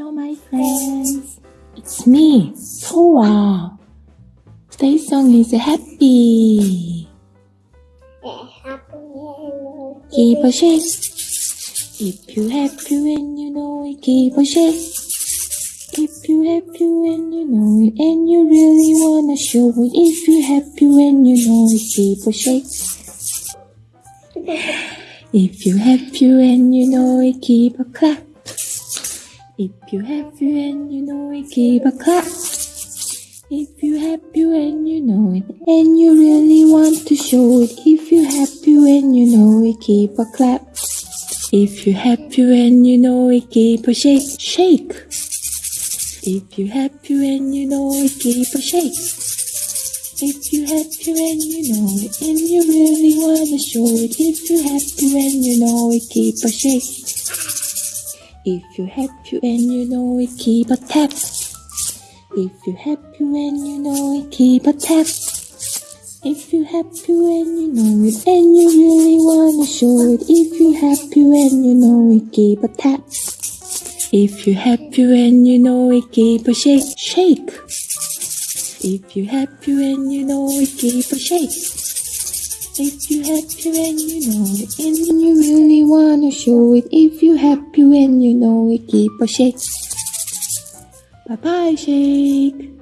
Hello, my friends. It's me, Soa. Today's song is happy. Keep a shake. If you happy when you know it, keep a shake. If you happy when you know it, and you really wanna show it. If you happy when you know it, keep a shake. If you happy when you know it, keep a clap. If you happy and you know it, keep a clap. If you happy and you know it, and you really want to show it. If you happy and you know it, keep a clap. If you happy and you know it, keep a shake, shake. If you happy and you know it, keep a shake. If you happy when you know it, and you really wanna show it. If you happy when you know it, keep a shake. If you happy and you know it, keep a tap. If you happy and you know it, keep a tap. If you happy and you know it, and you really wanna show it. If you happy and you know it, keep a tap. If you happy and you know it, keep a shake, shake. If you happy and you know it, keep a shake. If you happy when you know it, and you really wanna show it. If you happy when you know it, keep a shake. Bye bye, shake.